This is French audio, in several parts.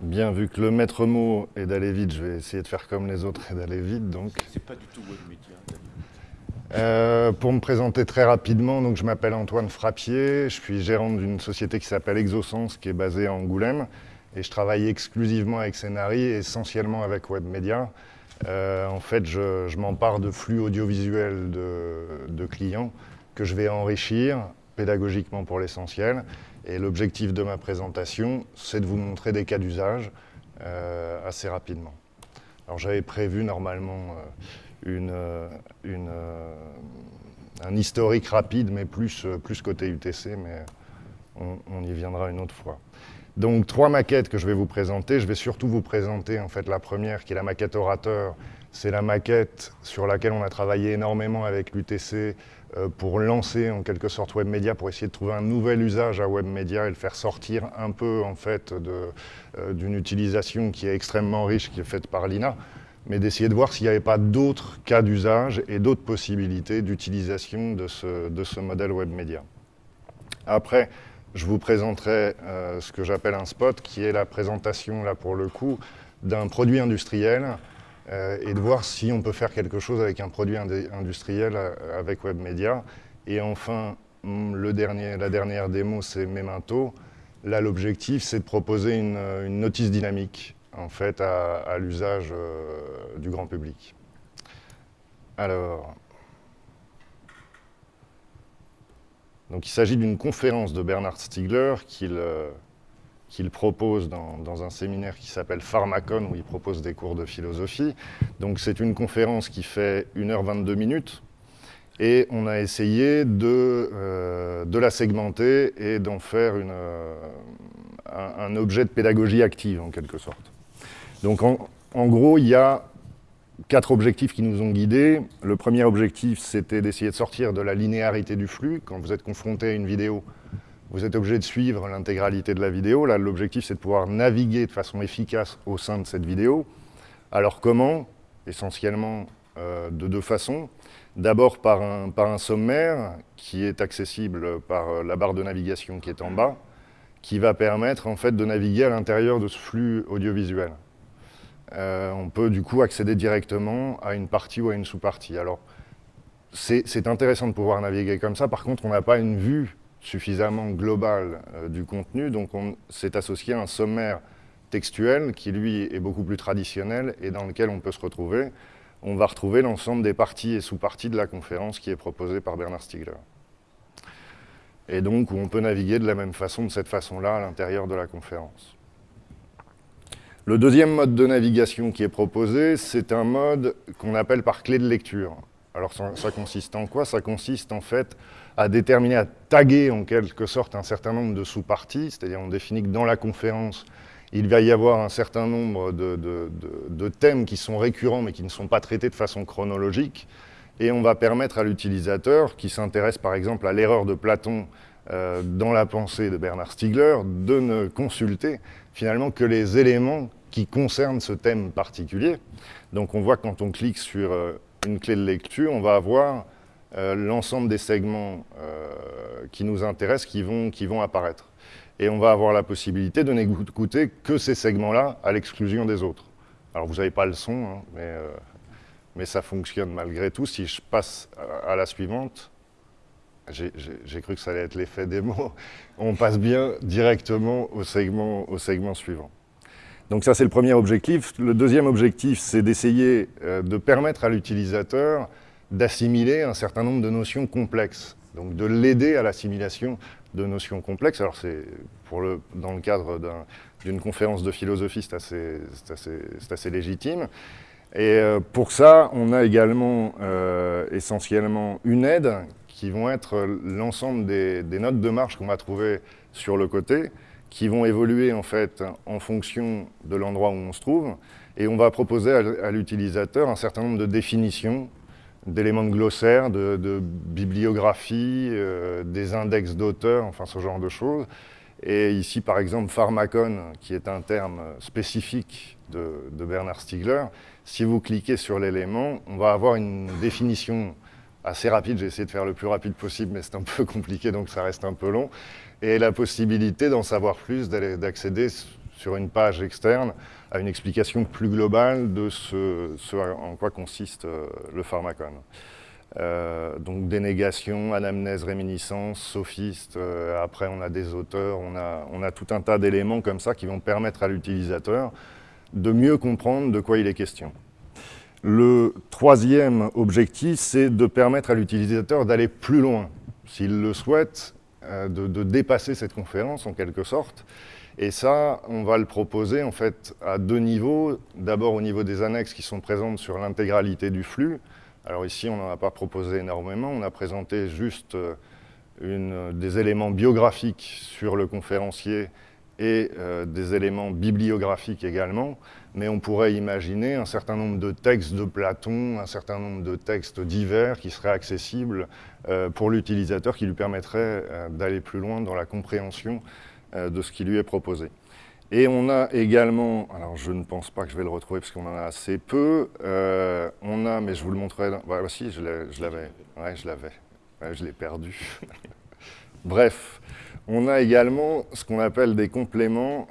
Bien, vu que le maître mot est d'aller vite, je vais essayer de faire comme les autres et d'aller vite. Donc. C'est pas du tout. Euh, pour me présenter très rapidement, donc je m'appelle Antoine Frappier, je suis gérant d'une société qui s'appelle Exosens, qui est basée à Angoulême, et je travaille exclusivement avec Scénari, essentiellement avec Webmedia. Euh, en fait, je, m'empare de flux audiovisuels de, de, clients que je vais enrichir pédagogiquement pour l'essentiel, et l'objectif de ma présentation, c'est de vous montrer des cas d'usage euh, assez rapidement. Alors j'avais prévu normalement euh, une, euh, un historique rapide, mais plus, plus côté UTC, mais on, y viendra une autre fois. Donc trois maquettes que je vais vous présenter. Je vais surtout vous présenter en fait la première qui est la maquette orateur. C'est la maquette sur laquelle on a travaillé énormément avec l'UTC pour lancer en quelque sorte WebMedia, pour essayer de trouver un nouvel usage à WebMedia et le faire sortir un peu en fait euh, d'une utilisation qui est extrêmement riche, qui est faite par l'INA, mais d'essayer de voir s'il n'y avait pas d'autres cas d'usage et d'autres possibilités d'utilisation de ce, de ce modèle WebMedia. Après, je vous présenterai euh, ce que j'appelle un spot, qui est la présentation, là pour le coup, d'un produit industriel euh, et de voir si on peut faire quelque chose avec un produit industriel euh, avec WebMedia. Et enfin, mm, le dernier, la dernière démo, c'est Memento. Là, l'objectif, c'est de proposer une, notice dynamique en fait, à, l'usage euh, du grand public. Alors, donc il s'agit d'une conférence de Bernard Stiegler qu'il qu'il propose dans, un séminaire qui s'appelle Pharmacon, où il propose des cours de philosophie. Donc c'est une conférence qui fait 1h22 minutes, et on a essayé de, euh, de la segmenter et d'en faire une, euh, un, objet de pédagogie active, en quelque sorte. Donc en, en gros, il y a quatre objectifs qui nous ont guidés. Le premier objectif, c'était d'essayer de sortir de la linéarité du flux. Quand vous êtes confronté à une vidéo, vous êtes obligé de suivre l'intégralité de la vidéo. Là, l'objectif, c'est de pouvoir naviguer de façon efficace au sein de cette vidéo. Alors comment Essentiellement euh, de deux façons. D'abord par un, par un sommaire qui est accessible par euh, la barre de navigation qui est en bas, qui va permettre en fait de naviguer à l'intérieur de ce flux audiovisuel. Euh, on peut du coup accéder directement à une partie ou à une sous-partie. Alors, c'est intéressant de pouvoir naviguer comme ça, par contre, on n'a pas une vue suffisamment global euh, du contenu, donc on s'est associé à un sommaire textuel qui, lui, est beaucoup plus traditionnel et dans lequel on peut se retrouver. On va retrouver l'ensemble des parties et sous-parties de la conférence qui est proposée par Bernard Stiegler. Et donc, on peut naviguer de la même façon, de cette façon-là, à l'intérieur de la conférence. Le deuxième mode de navigation qui est proposé, c'est un mode qu'on appelle par clé de lecture. Alors ça, consiste en quoi? Ça consiste en fait à déterminer, à taguer en quelque sorte un certain nombre de sous-parties, c'est-à-dire on définit que dans la conférence, il va y avoir un certain nombre de, thèmes qui sont récurrents mais qui ne sont pas traités de façon chronologique, et on va permettre à l'utilisateur, qui s'intéresse par exemple à l'erreur de Platon euh, dans la pensée de Bernard Stiegler, de ne consulter finalement que les éléments qui concernent ce thème particulier. Donc on voit quand on clique sur euh, une clé de lecture, on va avoir euh, l'ensemble des segments euh, qui nous intéressent qui vont, qui vont apparaître. Et on va avoir la possibilité de n'écouter que ces segments-là à l'exclusion des autres. Alors vous n'avez pas le son, hein, mais, euh, mais ça fonctionne malgré tout. Si je passe à, la suivante, j'ai cru que ça allait être l'effet des mots, on passe bien directement au segment, au segment suivant. Donc ça, c'est le premier objectif. Le deuxième objectif, c'est d'essayer euh, de permettre à l'utilisateur d'assimiler un certain nombre de notions complexes, donc de l'aider à l'assimilation de notions complexes. Alors c'est le, dans le cadre d'une conférence de philosophie, c'est assez, assez, légitime. Et euh, pour ça, on a également euh, essentiellement une aide qui vont être l'ensemble des, des notes de marche qu'on va trouver sur le côté, qui vont évoluer en fait en fonction de l'endroit où on se trouve, et on va proposer à l'utilisateur un certain nombre de définitions, d'éléments de glossaire, de, bibliographie, euh, des index d'auteurs, enfin ce genre de choses. Et ici, par exemple, pharmacon, qui est un terme spécifique de, de Bernard Stiegler, si vous cliquez sur l'élément, on va avoir une définition assez rapide. J'ai essayé de faire le plus rapide possible, mais c'est un peu compliqué, donc ça reste un peu long et la possibilité d'en savoir plus, d'accéder sur une page externe à une explication plus globale de ce, en quoi consiste le pharmacone. donc dénégation, anamnèse, réminiscence, sophiste, après on a des auteurs, on a, on a tout un tas d'éléments comme ça qui vont permettre à l'utilisateur de mieux comprendre de quoi il est question. Le troisième objectif, c'est de permettre à l'utilisateur d'aller plus loin, s'il le souhaite, euh, de, dépasser cette conférence en quelque sorte. Et ça, on va le proposer en fait à deux niveaux. D'abord au niveau des annexes qui sont présentes sur l'intégralité du flux. Alors ici, on n'en a pas proposé énormément, on a présenté juste euh, une, des éléments biographiques sur le conférencier et euh, des éléments bibliographiques également, mais on pourrait imaginer un certain nombre de textes de Platon, un certain nombre de textes divers qui seraient accessibles euh, pour l'utilisateur, qui lui permettraient euh, d'aller plus loin dans la compréhension de ce qui lui est proposé. Et on a également, alors je ne pense pas que je vais le retrouver parce qu'on en a assez peu, on a, mais je vous le montrerai, voilà, aussi, je l'avais, ouais, je l'avais, je l'ai perdu. Bref, on a également ce qu'on appelle des compléments.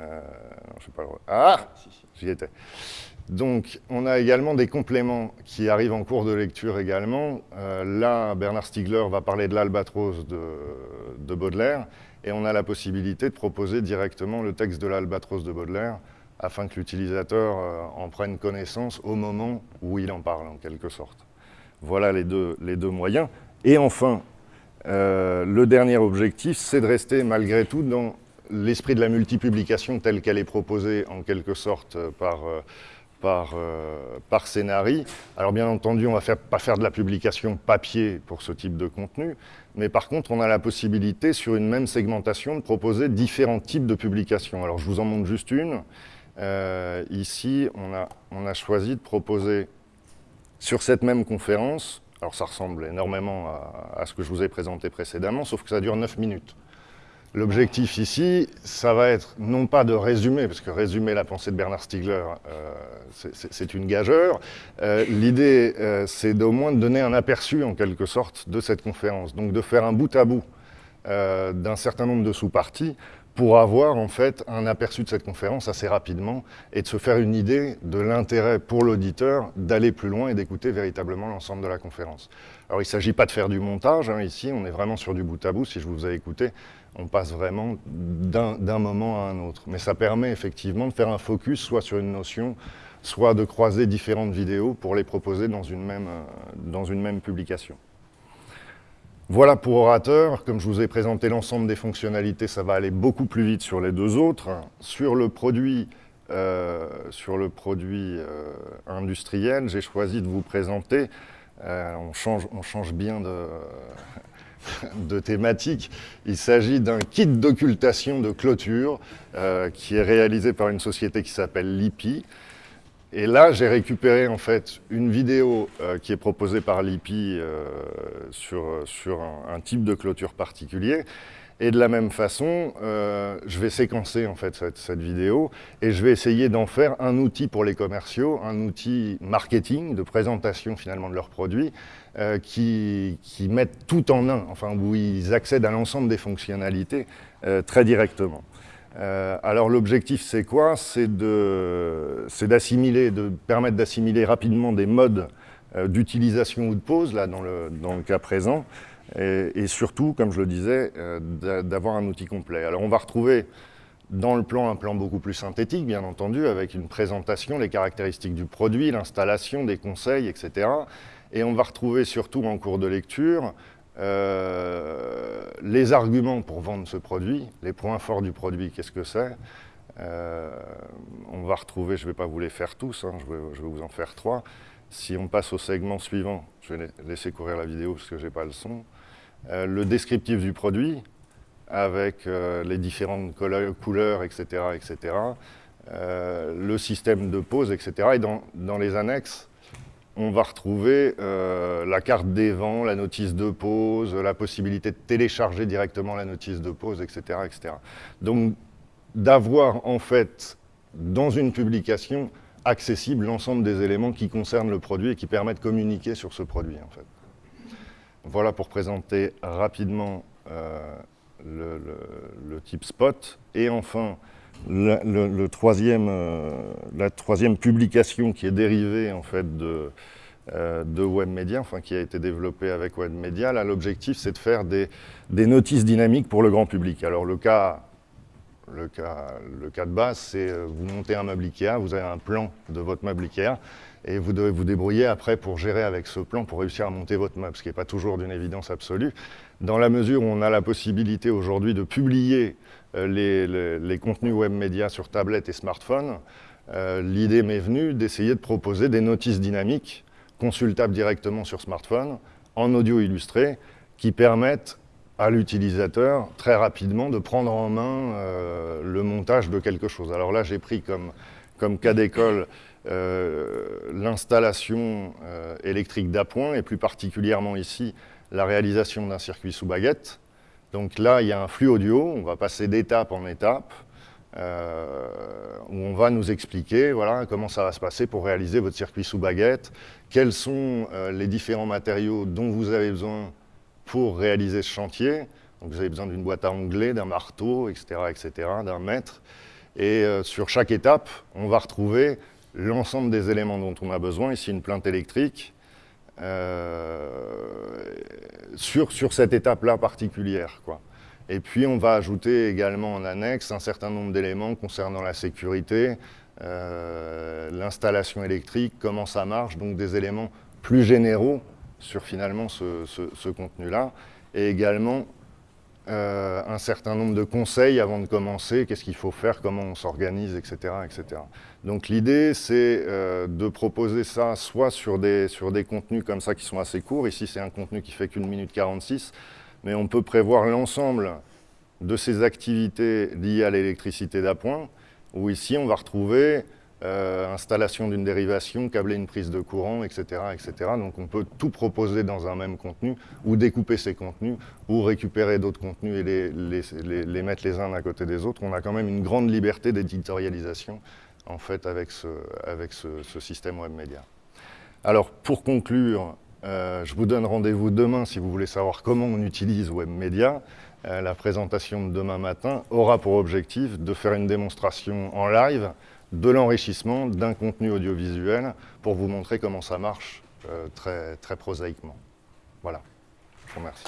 Euh, je sais pas ah J'y étais. Donc, on a également des compléments qui arrivent en cours de lecture également. Euh, là, Bernard Stiegler va parler de l'albatros de, Baudelaire, et on a la possibilité de proposer directement le texte de l'albatros de Baudelaire afin que l'utilisateur euh, en prenne connaissance au moment où il en parle, en quelque sorte. Voilà les deux, les deux moyens. Et enfin, le dernier objectif, c'est de rester malgré tout dans l'esprit de la multipublication telle qu'elle est proposée en quelque sorte par, euh, par, euh, par Scénari. Alors bien entendu, on ne va pas faire de la publication papier pour ce type de contenu, mais par contre, on a la possibilité, sur une même segmentation, de proposer différents types de publications. Alors je vous en montre juste une. ici, on a, on a choisi de proposer sur cette même conférence alors ça ressemble énormément à, ce que je vous ai présenté précédemment, sauf que ça dure 9 minutes. L'objectif ici, ça va être non pas de résumer, parce que résumer la pensée de Bernard Stiegler, euh, c'est une gageure. Euh, l'idée, euh, c'est d'au moins de donner un aperçu, en quelque sorte, de cette conférence. Donc de faire un bout à bout d'un certain nombre de sous-parties pour avoir en fait un aperçu de cette conférence assez rapidement et de se faire une idée de l'intérêt pour l'auditeur d'aller plus loin et d'écouter véritablement l'ensemble de la conférence. Alors il ne s'agit pas de faire du montage, hein, ici on est vraiment sur du bout à bout, si je vous ai écouté, on passe vraiment d'un moment à un autre. Mais ça permet effectivement de faire un focus soit sur une notion, soit de croiser différentes vidéos pour les proposer dans une même, euh, publication. Voilà pour Orateur. Comme je vous ai présenté l'ensemble des fonctionnalités, ça va aller beaucoup plus vite sur les deux autres. Sur le produit, euh, euh, industriel, j'ai choisi de vous présenter, on, change, bien de, de thématique, il s'agit d'un kit d'occultation de clôture qui est réalisé par une société qui s'appelle Lipi. Et là, j'ai récupéré en fait une vidéo euh, qui est proposée par l'IPI euh, sur, sur un, type de clôture particulier. Et de la même façon, euh, je vais séquencer en fait cette, vidéo et je vais essayer d'en faire un outil pour les commerciaux, un outil marketing, de présentation finalement de leurs produits, qui, qui mettent tout en un, enfin où ils accèdent à l'ensemble des fonctionnalités très directement. Euh, alors l'objectif c'est quoi? C'est d'assimiler, de, permettre d'assimiler rapidement des modes euh, d'utilisation ou de pause, là dans le, dans le cas présent, et, surtout, comme je le disais, euh, d'avoir un outil complet. Alors on va retrouver dans le plan un plan beaucoup plus synthétique, bien entendu, avec une présentation, les caractéristiques du produit, l'installation, des conseils, etc. Et on va retrouver surtout en cours de lecture euh, les arguments pour vendre ce produit, les points forts du produit, qu'est-ce que c'est euh, On va retrouver, je ne vais pas vous les faire tous, hein, je, vais, vous en faire trois. Si on passe au segment suivant, je vais laisser courir la vidéo parce que je n'ai pas le son. Euh, le descriptif du produit, avec les différentes couleurs, etc. etc. le système de pause, etc. Et dans, les annexes, on va retrouver euh, la carte des vents, la notice de pause, la possibilité de télécharger directement la notice de pause, etc. etc. Donc d'avoir en fait dans une publication accessible l'ensemble des éléments qui concernent le produit et qui permettent de communiquer sur ce produit en fait. Voilà pour présenter rapidement euh, le, type spot. Et enfin, le, troisième, euh, la troisième publication qui est dérivée en fait de, euh, de WebMedia, enfin qui a été développée avec WebMedia, là l'objectif c'est de faire des, des, notices dynamiques pour le grand public. Alors le cas, le cas, le cas de base, c'est euh, vous montez un meuble Ikea, vous avez un plan de votre meuble Ikea, et vous devez vous débrouiller après pour gérer avec ce plan, pour réussir à monter votre meuble, ce qui n'est pas toujours d'une évidence absolue. Dans la mesure où on a la possibilité aujourd'hui de publier euh, les, contenus web médias sur tablette et smartphone, euh, l'idée m'est venue d'essayer de proposer des notices dynamiques consultables directement sur smartphone, en audio illustré, qui permettent à l'utilisateur très rapidement de prendre en main euh, le montage de quelque chose. Alors là, j'ai pris comme, comme cas d'école l'installation électrique d'appoint, et plus particulièrement ici, la réalisation d'un circuit sous baguette. Donc là, il y a un flux audio, on va passer d'étape en étape, euh, où on va nous expliquer voilà, comment ça va se passer pour réaliser votre circuit sous baguette, quels sont euh, les différents matériaux dont vous avez besoin pour réaliser ce chantier. Donc vous avez besoin d'une boîte à onglets, d'un marteau, etc., etc., d'un mètre. Et euh, sur chaque étape, on va retrouver l'ensemble des éléments dont on a besoin. Ici, une plainte électrique, euh, sur, sur cette étape-là particulière. Et puis on va ajouter également en annexe un certain nombre d'éléments concernant la sécurité, euh, l'installation électrique, comment ça marche, donc des éléments plus généraux sur finalement ce, ce contenu-là, et également euh, un certain nombre de conseils avant de commencer, qu'est-ce qu'il faut faire, comment on s'organise, etc., etc. Donc l'idée, c'est euh, de proposer ça soit sur des, sur des contenus comme ça qui sont assez courts, ici c'est un contenu qui fait qu'une minute 46, mais on peut prévoir l'ensemble de ces activités liées à l'électricité d'appoint, où ici on va retrouver euh, installation d'une dérivation, câbler une prise de courant, etc., etc. Donc on peut tout proposer dans un même contenu, ou découper ces contenus, ou récupérer d'autres contenus et les, mettre les uns à côté des autres. On a quand même une grande liberté d'éditorialisation en fait avec ce, système web média. Alors pour conclure, euh, je vous donne rendez-vous demain si vous voulez savoir comment on utilise web média. Euh, la présentation de demain matin aura pour objectif de faire une démonstration en live de l'enrichissement d'un contenu audiovisuel pour vous montrer comment ça marche euh, très, très prosaïquement. Voilà, je vous remercie.